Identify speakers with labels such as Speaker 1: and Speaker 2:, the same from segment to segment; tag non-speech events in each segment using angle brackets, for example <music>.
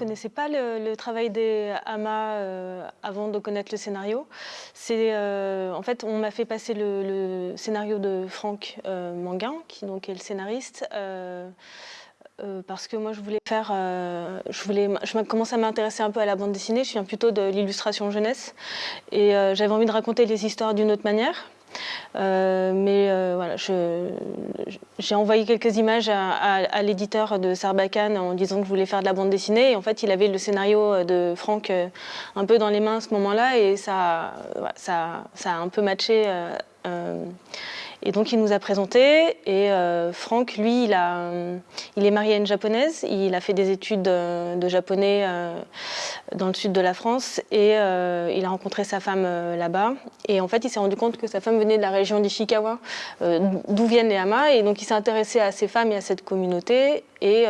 Speaker 1: connaissais pas le, travail des Hamas euh, avant de connaître le scénario. Euh, en fait, on m'a fait passer le, scénario de Franck euh, Manguin, qui donc est le scénariste. parce que moi je voulais faire, je voulais, je commence à m'intéresser un peu à la bande dessinée, je viens plutôt de l'illustration jeunesse et j'avais envie de raconter les histoires d'une autre manière. Euh, mais euh, voilà, j'ai envoyé quelques images à, l'éditeur de Sarbacane en disant que je voulais faire de la bande dessinée. Et en fait, il avait le scénario de Franck euh, un peu dans les mains à ce moment-là et ça, ça, ça, a un peu matché. Et donc il nous a présenté et euh, Franck, lui, il, a, il est marié à une japonaise, il a fait des études de, japonais euh, dans le sud de la France et euh, il a rencontré sa femme là-bas. Et en fait, il s'est rendu compte que sa femme venait de la région d'Ishikawa, d'où viennent les Hamas, et donc il s'est intéressé à ces femmes et à cette communauté et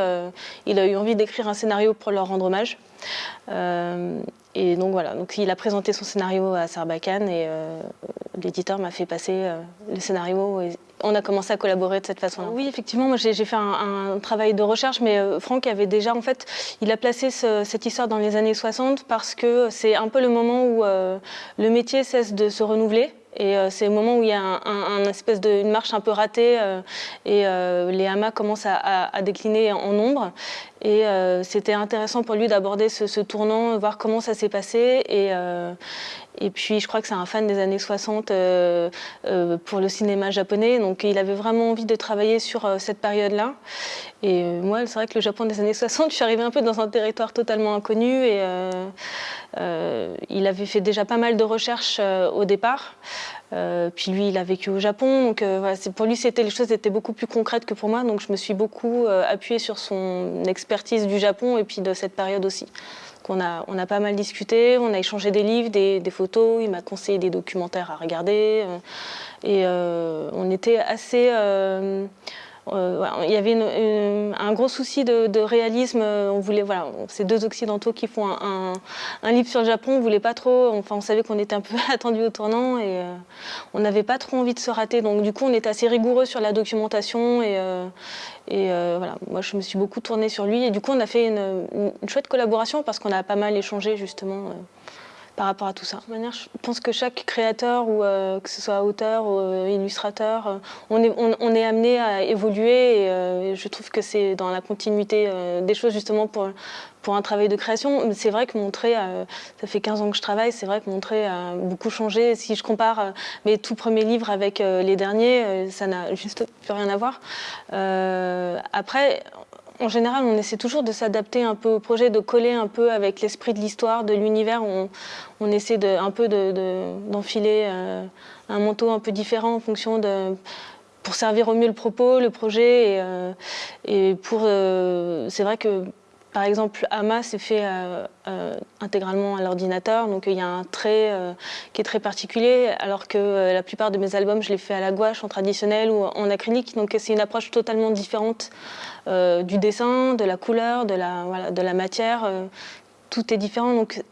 Speaker 1: il a eu envie d'écrire un scénario pour leur rendre hommage. Et donc voilà, donc il a présenté son scénario à Sarbacane et euh, l'éditeur m'a fait passer euh, le scénario et on a commencé à collaborer de cette façon-là. Oui, effectivement, moi j'ai fait un, travail de recherche, mais euh, Franck avait déjà, en fait, il a placé cette histoire dans les années 60 parce que c'est un peu le moment où le métier cesse de se renouveler. Et c'est le moment où il y a un, espèce de, une marche un peu ratée et les hamas commencent à, décliner en nombre. Et euh, c'était intéressant pour lui d'aborder ce, tournant, voir comment ça s'est passé. Et, euh, et puis je crois que c'est un fan des années 60 euh, pour le cinéma japonais. Donc il avait vraiment envie de travailler sur cette période-là. Et moi, c'est vrai que le Japon des années 60, je suis arrivée un peu dans un territoire totalement inconnu. Et il avait fait déjà pas mal de recherches au départ. puis lui, il a vécu au Japon, donc pour lui, c'était les choses étaient beaucoup plus concrètes que pour moi. Donc je me suis beaucoup appuyée sur son expertise du Japon et puis de cette période aussi. On a, pas mal discuté, on a échangé des livres, des, photos, il m'a conseillé des documentaires à regarder. Euh, et euh, on était assez... Euh, euh, il y avait un gros souci de, réalisme. On voulait, voilà, ces deux occidentaux qui font un, livre sur le Japon, on voulait pas trop. Enfin, on savait qu'on était un peu <laughs> attendu au tournant et euh, on n'avait pas trop envie de se rater. Donc, du coup, on était assez rigoureux sur la documentation et, euh, et voilà. Moi, je me suis beaucoup tournée sur lui et du coup, on a fait une, une chouette collaboration parce qu'on a pas mal échangé justement par rapport à tout ça. Je pense que chaque créateur, ou euh, que ce soit auteur ou euh, illustrateur, euh, on, est, on, est amené à évoluer et, je trouve que c'est dans la continuité des choses justement pour, pour un travail de création. C'est vrai que mon trait, ça fait 15 ans que je travaille, c'est vrai que mon trait a beaucoup changé. Si je compare mes tout premiers livres avec les derniers, ça n'a juste plus rien à voir. après, en général, on essaie toujours de s'adapter un peu au projet, de coller un peu avec l'esprit de l'histoire, de l'univers. On, essaie un peu d'enfiler euh, un manteau un peu différent en fonction de pour servir au mieux le propos, le projet. Et, euh, pour, euh, c'est vrai que par exemple, Ama c'est fait euh, euh, intégralement à l'ordinateur, donc il y a un trait euh, qui est très particulier, alors que la plupart de mes albums, je les fais à la gouache, en traditionnel ou en acrylique, donc c'est une approche totalement différente du dessin, de la couleur, de la, de la matière, tout est différent. Donc,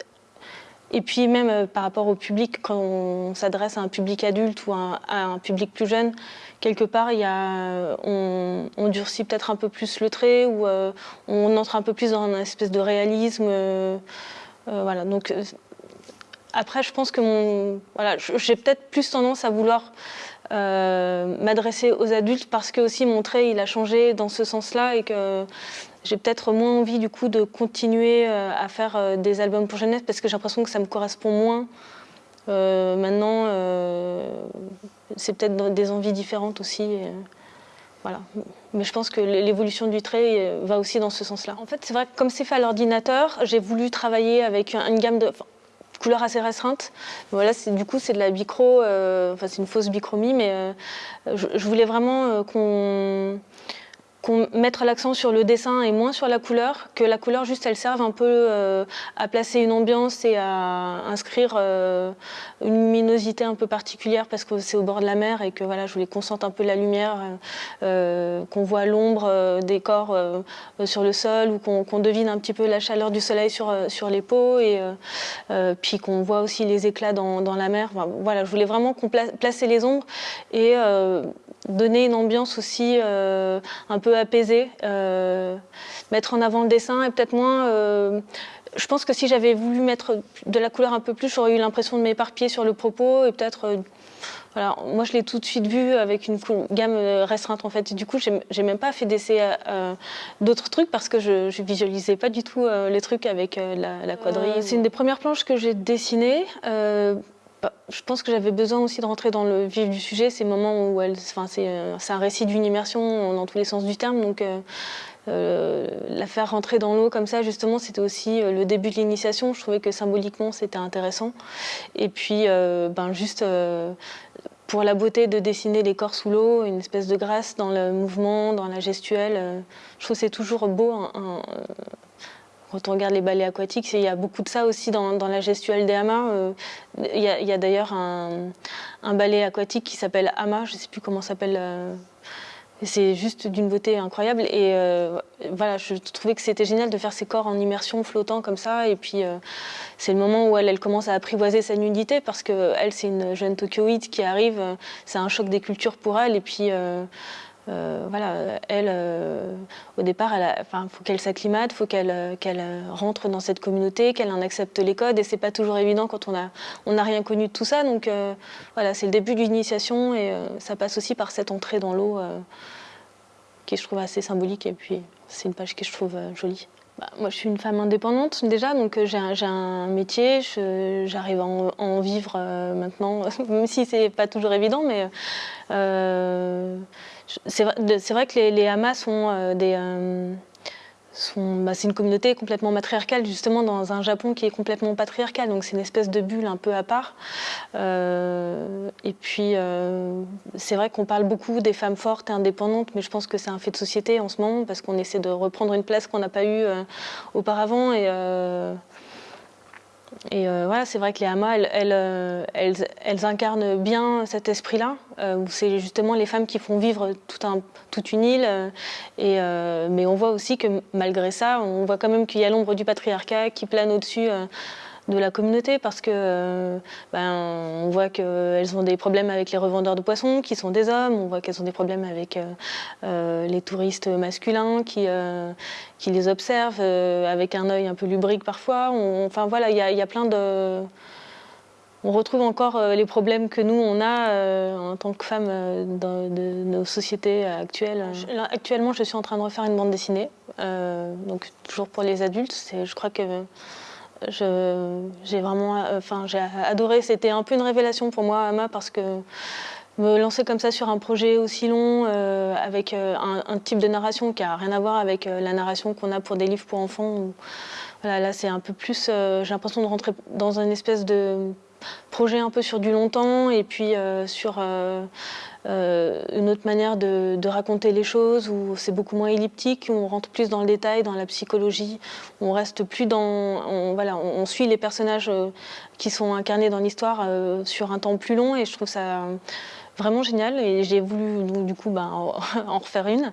Speaker 1: et puis même par rapport au public, quand on s'adresse à un public adulte ou à un public plus jeune, quelque part, il y a, on, durcit peut-être un peu plus le trait ou euh, on entre un peu plus dans une espèce de réalisme. Euh, euh, voilà. Donc, après, je pense que mon, voilà, j'ai peut-être plus tendance à vouloir m'adresser aux adultes parce que aussi mon trait il a changé dans ce sens-là et que j'ai peut-être moins envie du coup de continuer à faire des albums pour jeunesse parce que j'ai l'impression que ça me correspond moins euh, maintenant, euh, c'est peut-être des envies différentes aussi. Euh, voilà. Mais je pense que l'évolution du trait va aussi dans ce sens-là. En fait, c'est vrai que comme c'est fait à l'ordinateur, j'ai voulu travailler avec une gamme de couleurs assez restreintes. Voilà, du coup, c'est de la bicro, enfin c'est une fausse bichromie, mais je, voulais vraiment qu'on mettre l'accent sur le dessin et moins sur la couleur, que la couleur juste elle serve un peu euh, à placer une ambiance et à inscrire euh, une luminosité un peu particulière parce que c'est au bord de la mer et que voilà, je voulais qu'on sente un peu la lumière, euh, qu'on voit l'ombre des corps sur le sol ou qu'on devine un petit peu la chaleur du soleil sur, sur les peaux et puis qu'on voit aussi les éclats dans, dans la mer. voilà, je voulais vraiment qu'on placer les ombres et donner une ambiance aussi un peu apaisée, mettre en avant le dessin et peut-être moins je pense que si j'avais voulu mettre de la couleur un peu plus, j'aurais eu l'impression de m'éparpiller sur le propos et peut-être voilà, moi, je l'ai tout de suite vu avec une gamme euh, restreinte en fait. du coup, j'ai même pas fait d'essai euh, d'autres trucs parce que je, je, visualisais pas du tout euh, les trucs avec la, la, quadrille. C'est une des premières planches que j'ai dessinées. Bah, je pense que j'avais besoin aussi de rentrer dans le vif du sujet, ces moments où enfin, c'est un récit d'une immersion dans tous les sens du terme, donc la faire rentrer dans l'eau comme ça, justement, c'était aussi le début de l'initiation. Je trouvais que symboliquement, c'était intéressant. Et puis, ben, juste pour la beauté de dessiner les corps sous l'eau, une espèce de grâce dans le mouvement, dans la gestuelle. Euh, je trouve que c'est toujours beau. Euh, quand on regarde les ballets aquatiques, il y a beaucoup de ça aussi dans, la gestuelle des hamas. Euh, il y a, d'ailleurs un, ballet aquatique qui s'appelle Hama, je ne sais plus comment s'appelle c'est juste d'une beauté incroyable. Et euh, voilà, je trouvais que c'était génial de faire ces corps en immersion flottant comme ça. Et puis, euh, c'est le moment où elle, commence à apprivoiser sa nudité parce qu'elle, c'est une jeune Tokyoïde qui arrive. C'est un choc des cultures pour elle. Et puis, euh, voilà, elle, au départ, il faut qu'elle s'acclimate, faut qu'elle qu'elle rentre dans cette communauté, qu'elle en accepte les codes. Et c'est pas toujours évident quand on n'a rien connu de tout ça. Donc, voilà, c'est le début de l'initiation et ça passe aussi par cette entrée dans l'eau qui je trouve assez symbolique et puis c'est une page que je trouve euh, jolie. Bah, moi, je suis une femme indépendante déjà, donc euh, j'ai un, métier, j'arrive à, en vivre euh, maintenant, <laughs> même si c'est pas toujours évident, mais c'est vrai, que les, les hamas sont des bah, c'est une communauté complètement matriarcale, justement dans un Japon qui est complètement patriarcal, donc c'est une espèce de bulle un peu à part. Euh, et puis, euh, c'est vrai qu'on parle beaucoup des femmes fortes et indépendantes, mais je pense que c'est un fait de société en ce moment, parce qu'on essaie de reprendre une place qu'on n'a pas eue euh, auparavant. Et euh, voilà, c'est vrai que les hamas, elles, euh, incarnent bien cet esprit-là, euh, où c'est justement les femmes qui font vivre toute une île. mais on voit aussi que malgré ça, on voit quand même qu'il y a l'ombre du patriarcat qui plane au-dessus de la communauté parce que euh, ben, on voit qu'elles ont des problèmes avec les revendeurs de poissons qui sont des hommes, on voit qu'elles ont des problèmes avec euh, euh, les touristes masculins qui, qui les observent avec un œil un peu lubrique parfois. enfin voilà, il y, a plein de... On retrouve encore les problèmes que nous, on a en tant que femmes dans de nos sociétés actuelles. Actuellement, je suis en train de refaire une bande dessinée, donc toujours pour les adultes. Je crois que j'ai vraiment, enfin, j'ai adoré. C'était un peu une révélation pour moi, Ama, parce que me lancer comme ça sur un projet aussi long, euh, avec euh, un, type de narration qui a rien à voir avec euh, la narration qu'on a pour des livres pour enfants. voilà, là, c'est un peu plus. j'ai l'impression de rentrer dans une espèce de projet un peu sur du longtemps et puis sur euh, une autre manière de, raconter les choses où c'est beaucoup moins elliptique, où on rentre plus dans le détail, dans la psychologie, où on reste plus dans... On, voilà, on, suit les personnages euh, qui sont incarnés dans l'histoire euh, sur un temps plus long et je trouve ça vraiment génial et j'ai voulu du coup ben, en <laughs> refaire une.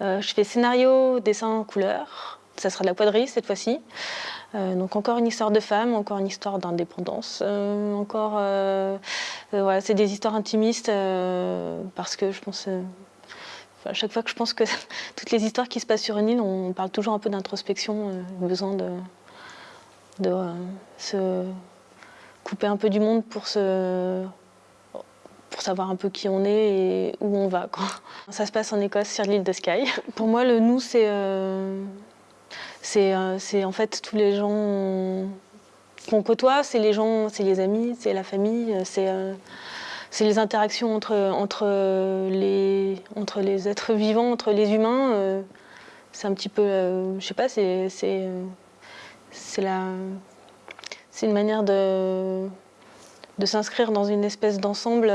Speaker 1: je fais scénario, dessin, couleur, ça sera de la quadrille cette fois-ci. Euh, donc encore une histoire de femme, encore une histoire d'indépendance, euh, encore, euh, voilà, c'est des histoires intimistes parce que je pense, à chaque fois que je pense que <laughs> toutes les histoires qui se passent sur une île, on parle toujours un peu d'introspection, besoin de, de se couper un peu du monde pour se pour savoir un peu qui on est et où on va. Quoi. Ça se passe en Écosse, sur l'île de Skye. <laughs> Pour moi, le nous, c'est c'est en fait tous les gens qu'on côtoie, c'est les gens, c'est les amis, c'est la famille, c'est euh, les interactions entre, entre, les, entre les êtres vivants, entre les humains. Euh, c'est un petit peu, je sais pas, c'est une manière de, de s'inscrire dans une espèce d'ensemble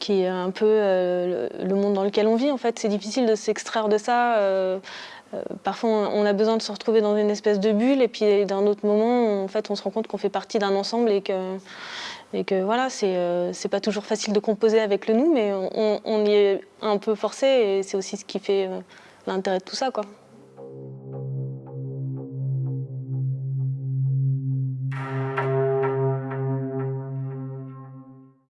Speaker 1: qui est un peu le monde dans lequel on vit. En fait, c'est difficile de s'extraire de ça. Euh, parfois, on a besoin de se retrouver dans une espèce de bulle, et puis d'un autre moment, en fait, on se rend compte qu'on fait partie d'un ensemble et que, et que voilà, c'est euh, pas toujours facile de composer avec le nous, mais on, y est un peu forcé, et c'est aussi ce qui fait euh, l'intérêt de tout ça. Quoi.